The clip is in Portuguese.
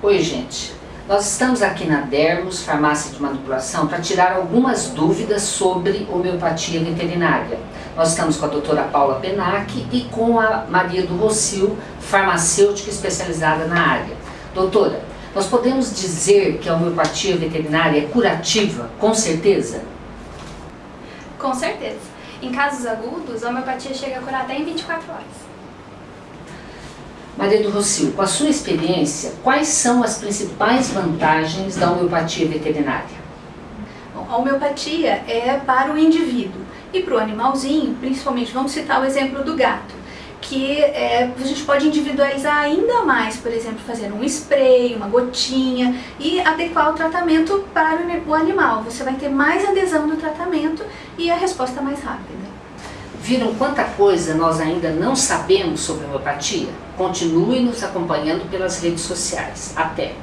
Oi, gente. Nós estamos aqui na Dermos, Farmácia de Manipulação, para tirar algumas dúvidas sobre homeopatia veterinária. Nós estamos com a doutora Paula Penac e com a Maria do Rocio, farmacêutica especializada na área. Doutora, nós podemos dizer que a homeopatia veterinária é curativa, com certeza? Com certeza. Em casos agudos, a homeopatia chega a curar até em 24 horas. Maria do Rocio, com a sua experiência, quais são as principais vantagens da homeopatia veterinária? Bom, a homeopatia é para o indivíduo e para o animalzinho, principalmente, vamos citar o exemplo do gato, que é, a gente pode individualizar ainda mais, por exemplo, fazer um spray, uma gotinha e adequar o tratamento para o animal. Você vai ter mais adesão no tratamento e a resposta mais rápida. Viram quanta coisa nós ainda não sabemos sobre homeopatia? Continue nos acompanhando pelas redes sociais. Até!